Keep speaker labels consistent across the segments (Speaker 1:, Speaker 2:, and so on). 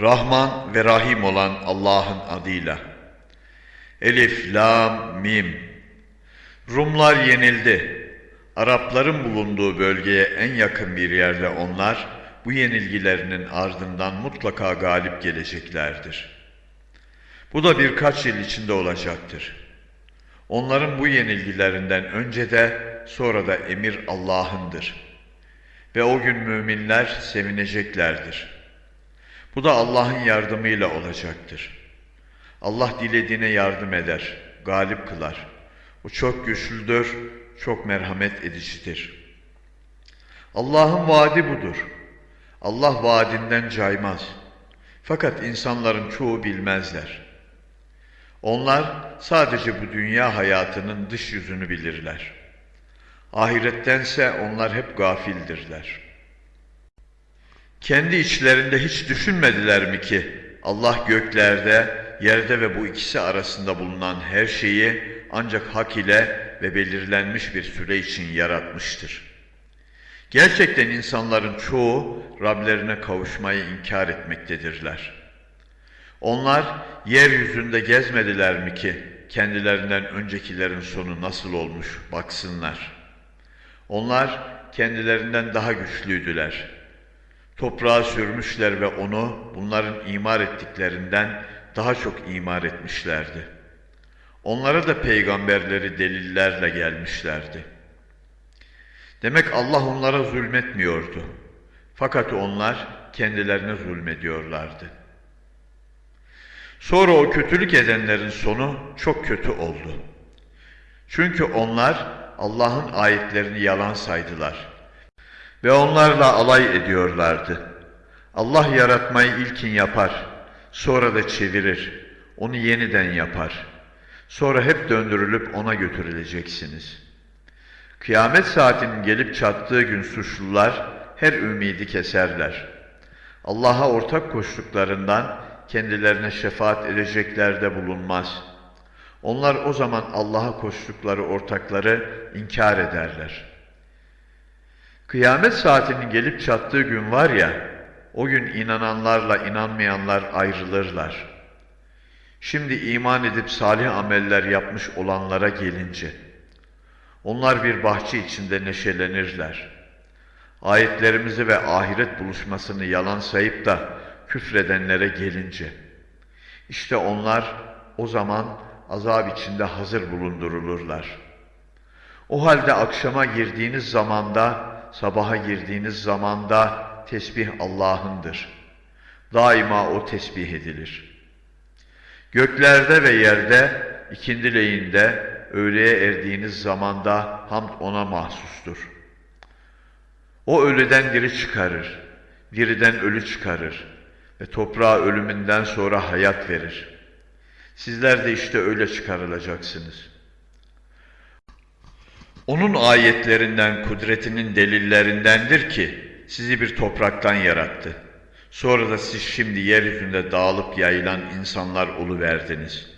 Speaker 1: Rahman ve Rahim olan Allah'ın adıyla. Elif, Lam, Mim. Rumlar yenildi. Arapların bulunduğu bölgeye en yakın bir yerde onlar, bu yenilgilerinin ardından mutlaka galip geleceklerdir. Bu da birkaç yıl içinde olacaktır. Onların bu yenilgilerinden önce de sonra da emir Allah'ındır. Ve o gün müminler sevineceklerdir. Bu da Allah'ın yardımıyla olacaktır. Allah dilediğine yardım eder, galip kılar. O çok güçlüdür, çok merhamet edicidir. Allah'ın vaadi budur. Allah vaadinden caymaz. Fakat insanların çoğu bilmezler. Onlar sadece bu dünya hayatının dış yüzünü bilirler. Ahirettense onlar hep gafildirler. Kendi içlerinde hiç düşünmediler mi ki Allah göklerde, yerde ve bu ikisi arasında bulunan her şeyi ancak hak ile ve belirlenmiş bir süre için yaratmıştır. Gerçekten insanların çoğu Rablerine kavuşmayı inkar etmektedirler. Onlar yeryüzünde gezmediler mi ki kendilerinden öncekilerin sonu nasıl olmuş baksınlar. Onlar kendilerinden daha güçlüydüler. Toprağa sürmüşler ve onu bunların imar ettiklerinden daha çok imar etmişlerdi. Onlara da peygamberleri delillerle gelmişlerdi. Demek Allah onlara zulmetmiyordu. Fakat onlar kendilerine zulmediyorlardı. Sonra o kötülük edenlerin sonu çok kötü oldu. Çünkü onlar Allah'ın ayetlerini yalan saydılar. Ve onlarla alay ediyorlardı. Allah yaratmayı ilkin yapar, sonra da çevirir, onu yeniden yapar. Sonra hep döndürülüp ona götürüleceksiniz. Kıyamet saatinin gelip çattığı gün suçlular her ümidi keserler. Allah'a ortak koştuklarından kendilerine şefaat edecekler de bulunmaz. Onlar o zaman Allah'a koştukları ortakları inkar ederler. Kıyamet saatinin gelip çattığı gün var ya, o gün inananlarla inanmayanlar ayrılırlar. Şimdi iman edip salih ameller yapmış olanlara gelince, onlar bir bahçe içinde neşelenirler. Ayetlerimizi ve ahiret buluşmasını yalan sayıp da küfredenlere gelince, işte onlar o zaman azap içinde hazır bulundurulurlar. O halde akşama girdiğiniz zamanda, sabaha girdiğiniz zamanda tesbih Allah'ındır. Daima o tesbih edilir. Göklerde ve yerde, ikindileyinde, öğleye erdiğiniz zamanda hamd ona mahsustur. O ölüden diri çıkarır, diriden ölü çıkarır ve toprağa ölümünden sonra hayat verir. Sizler de işte öyle çıkarılacaksınız. Onun ayetlerinden, kudretinin delillerindendir ki sizi bir topraktan yarattı. Sonra da siz şimdi yeryüzünde dağılıp yayılan insanlar oluverdiniz.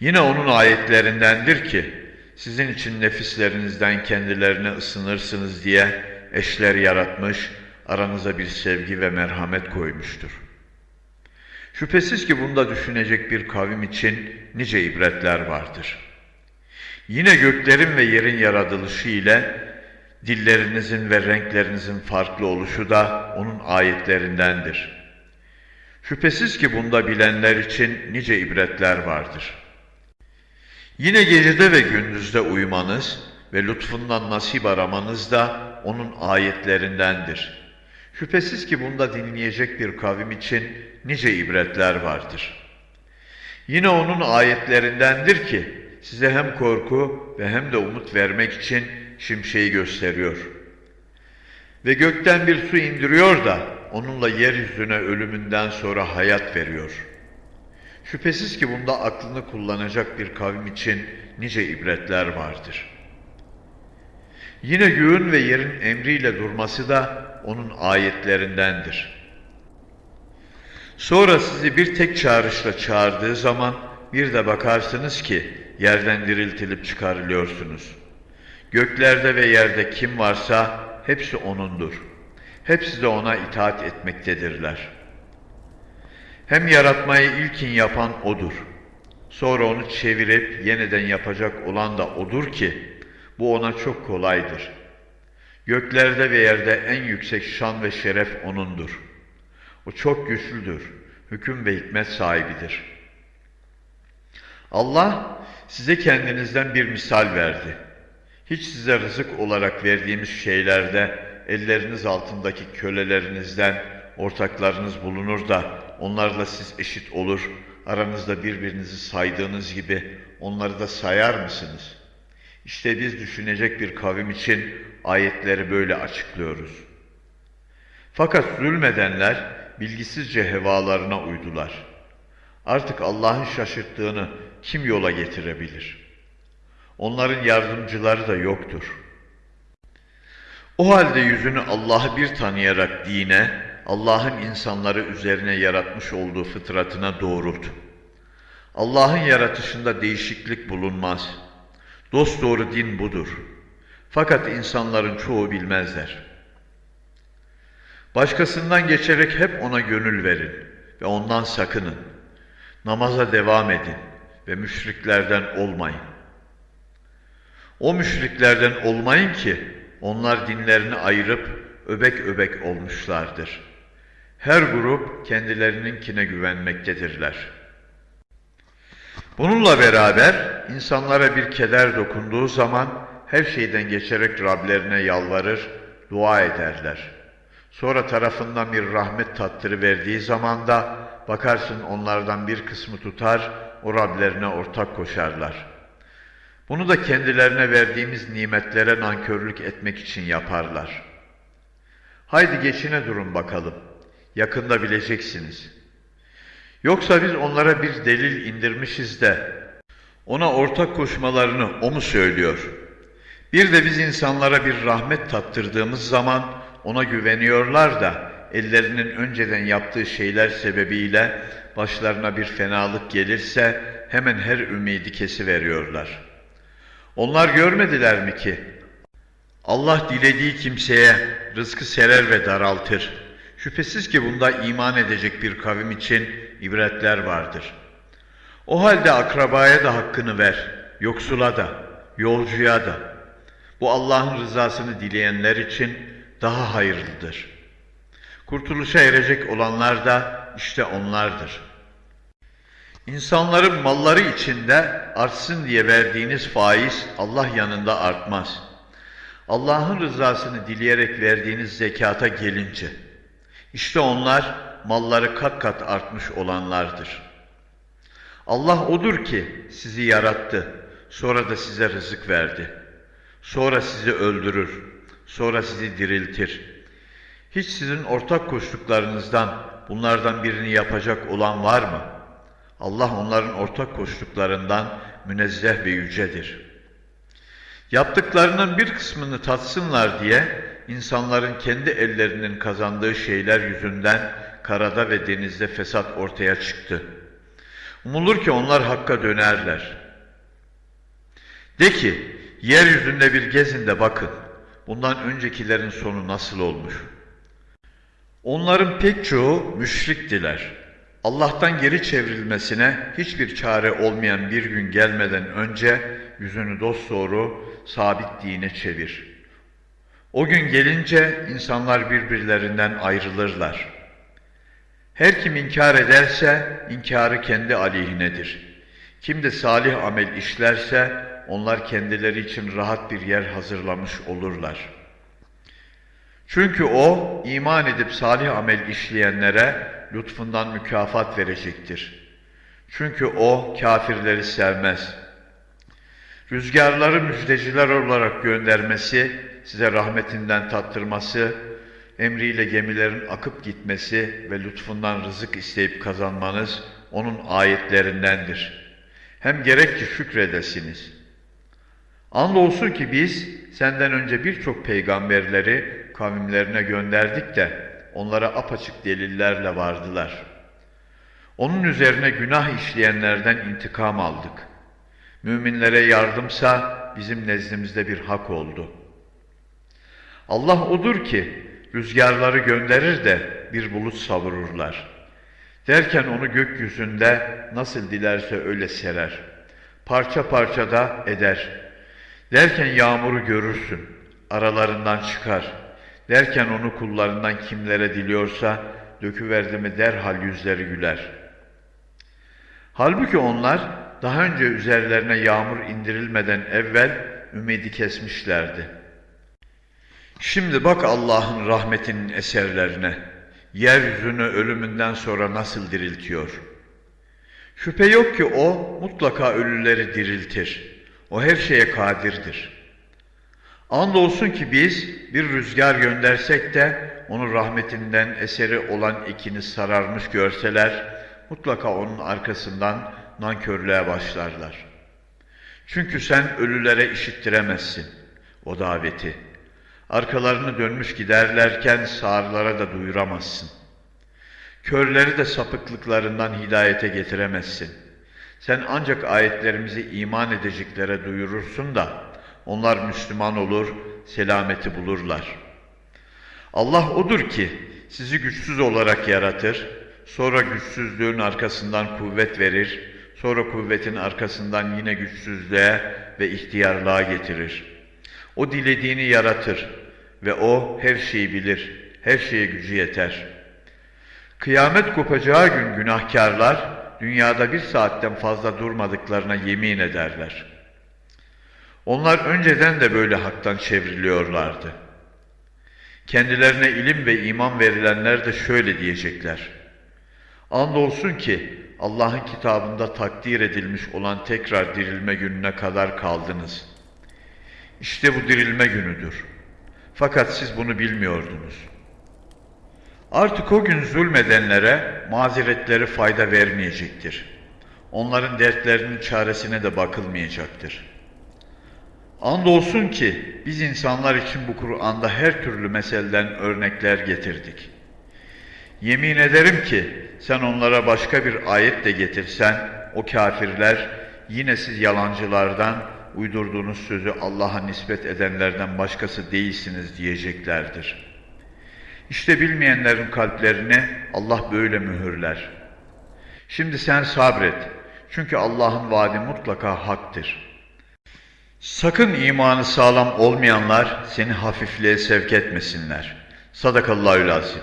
Speaker 1: Yine onun ayetlerindendir ki sizin için nefislerinizden kendilerine ısınırsınız diye eşler yaratmış, aranıza bir sevgi ve merhamet koymuştur. Şüphesiz ki bunda düşünecek bir kavim için nice ibretler vardır. Yine göklerin ve yerin yaratılışı ile dillerinizin ve renklerinizin farklı oluşu da onun ayetlerindendir. Şüphesiz ki bunda bilenler için nice ibretler vardır. Yine gecede ve gündüzde uyumanız ve lütfundan nasip aramanız da onun ayetlerindendir. Şüphesiz ki bunda dinleyecek bir kavim için nice ibretler vardır. Yine onun ayetlerindendir ki size hem korku ve hem de umut vermek için şimşeği gösteriyor. Ve gökten bir su indiriyor da onunla yeryüzüne ölümünden sonra hayat veriyor. Şüphesiz ki bunda aklını kullanacak bir kavim için nice ibretler vardır. Yine göğün ve yerin emriyle durması da onun ayetlerindendir. Sonra sizi bir tek çağrışla çağırdığı zaman bir de bakarsınız ki yerden diriltilip çıkarılıyorsunuz.'' Göklerde ve yerde kim varsa hepsi O'nundur. Hepsi de O'na itaat etmektedirler. Hem yaratmayı ilkin yapan O'dur. Sonra onu çevirip yeniden yapacak olan da O'dur ki, bu ona çok kolaydır. Göklerde ve yerde en yüksek şan ve şeref O'nundur. O çok güçlüdür, hüküm ve hikmet sahibidir. Allah size kendinizden bir misal verdi. Hiç size rızık olarak verdiğimiz şeylerde elleriniz altındaki kölelerinizden ortaklarınız bulunur da onlarla siz eşit olur, aranızda birbirinizi saydığınız gibi onları da sayar mısınız? İşte biz düşünecek bir kavim için ayetleri böyle açıklıyoruz. Fakat zulmedenler bilgisizce hevalarına uydular. Artık Allah'ın şaşırttığını kim yola getirebilir? Onların yardımcıları da yoktur. O halde yüzünü Allah'ı bir tanıyarak dine, Allah'ın insanları üzerine yaratmış olduğu fıtratına doğrult. Allah'ın yaratışında değişiklik bulunmaz. Dosdoğru din budur. Fakat insanların çoğu bilmezler. Başkasından geçerek hep ona gönül verin ve ondan sakının. Namaza devam edin ve müşriklerden olmayın. O müşriklerden olmayın ki onlar dinlerini ayırıp öbek öbek olmuşlardır. Her grup kendilerininkine güvenmektedirler. Bununla beraber insanlara bir keder dokunduğu zaman her şeyden geçerek Rablerine yalvarır, dua ederler. Sonra tarafından bir rahmet tattırı verdiği zaman da bakarsın onlardan bir kısmı tutar, o Rablerine ortak koşarlar. Bunu da kendilerine verdiğimiz nimetlere nankörlük etmek için yaparlar. Haydi geçine durun bakalım. Yakında bileceksiniz. Yoksa biz onlara bir delil indirmişiz de ona ortak koşmalarını o mu söylüyor? Bir de biz insanlara bir rahmet tattırdığımız zaman ona güveniyorlar da ellerinin önceden yaptığı şeyler sebebiyle başlarına bir fenalık gelirse hemen her ümidi kesiveriyorlar. Onlar görmediler mi ki Allah dilediği kimseye rızkı serer ve daraltır. Şüphesiz ki bunda iman edecek bir kavim için ibretler vardır. O halde akrabaya da hakkını ver, yoksula da, yolcuya da. Bu Allah'ın rızasını dileyenler için daha hayırlıdır. Kurtuluşa erecek olanlar da işte onlardır. İnsanların malları içinde artsın diye verdiğiniz faiz Allah yanında artmaz. Allah'ın rızasını dileyerek verdiğiniz zekata gelince, işte onlar malları kat kat artmış olanlardır. Allah odur ki sizi yarattı, sonra da size rızık verdi. Sonra sizi öldürür, sonra sizi diriltir. Hiç sizin ortak koştuklarınızdan bunlardan birini yapacak olan var mı? Allah onların ortak koştuklarından münezzeh ve yücedir. Yaptıklarının bir kısmını tatsınlar diye insanların kendi ellerinin kazandığı şeyler yüzünden karada ve denizde fesat ortaya çıktı. Umulur ki onlar hakka dönerler. De ki, yeryüzünde bir gezin de bakın, bundan öncekilerin sonu nasıl olmuş? Onların pek çoğu müşriktiler. Allah'tan geri çevrilmesine hiçbir çare olmayan bir gün gelmeden önce yüzünü dosdoğru sabit dine çevir. O gün gelince insanlar birbirlerinden ayrılırlar. Her kim inkar ederse inkarı kendi aleyhinedir. Kim de salih amel işlerse onlar kendileri için rahat bir yer hazırlamış olurlar. Çünkü o iman edip salih amel işleyenlere lütfundan mükafat verecektir. Çünkü o kafirleri sevmez. Rüzgarları müjdeciler olarak göndermesi, size rahmetinden tattırması, emriyle gemilerin akıp gitmesi ve lütfundan rızık isteyip kazanmanız onun ayetlerindendir. Hem gerek ki şükredesiniz. Andolsun ki biz senden önce birçok peygamberleri kavimlerine gönderdik de onlara apaçık delillerle vardılar. Onun üzerine günah işleyenlerden intikam aldık. Müminlere yardımsa bizim nezdimizde bir hak oldu. Allah odur ki rüzgarları gönderir de bir bulut savururlar. Derken onu gökyüzünde nasıl dilerse öyle serer. Parça parça da eder. Derken yağmuru görürsün, aralarından çıkar. Derken onu kullarından kimlere diliyorsa döküverdi mi derhal yüzleri güler. Halbuki onlar daha önce üzerlerine yağmur indirilmeden evvel ümidi kesmişlerdi. Şimdi bak Allah'ın rahmetinin eserlerine. Yeryüzünü ölümünden sonra nasıl diriltiyor. Şüphe yok ki o mutlaka ölüleri diriltir. O her şeye kadirdir. Andolsun ki biz bir rüzgar göndersek de onun rahmetinden eseri olan ikini sararmış görseler, mutlaka onun arkasından nankörlüğe başlarlar. Çünkü sen ölülere işittiremezsin o daveti. Arkalarını dönmüş giderlerken sağırlara da duyuramazsın. Körleri de sapıklıklarından hidayete getiremezsin. Sen ancak ayetlerimizi iman edeceklere duyurursun da onlar Müslüman olur, selameti bulurlar. Allah odur ki sizi güçsüz olarak yaratır, sonra güçsüzlüğün arkasından kuvvet verir, sonra kuvvetin arkasından yine güçsüzlüğe ve ihtiyarlığa getirir. O dilediğini yaratır ve o her şeyi bilir, her şeye gücü yeter. Kıyamet kopacağı gün günahkarlar dünyada bir saatten fazla durmadıklarına yemin ederler. Onlar önceden de böyle haktan çevriliyorlardı. Kendilerine ilim ve iman verilenler de şöyle diyecekler. Andolsun ki Allah'ın kitabında takdir edilmiş olan tekrar dirilme gününe kadar kaldınız. İşte bu dirilme günüdür. Fakat siz bunu bilmiyordunuz. Artık o gün zulmedenlere mazeretleri fayda vermeyecektir. Onların dertlerinin çaresine de bakılmayacaktır. Andolsun ki biz insanlar için bu Kur'an'da her türlü meseleden örnekler getirdik. Yemin ederim ki sen onlara başka bir ayet de getirsen o kafirler yine siz yalancılardan uydurduğunuz sözü Allah'a nispet edenlerden başkası değilsiniz diyeceklerdir. İşte bilmeyenlerin kalplerini Allah böyle mühürler. Şimdi sen sabret. Çünkü Allah'ın vaadi mutlaka haktır. Sakın imanı sağlam olmayanlar seni hafifliğe sevk etmesinler. Sadakallahü lazim.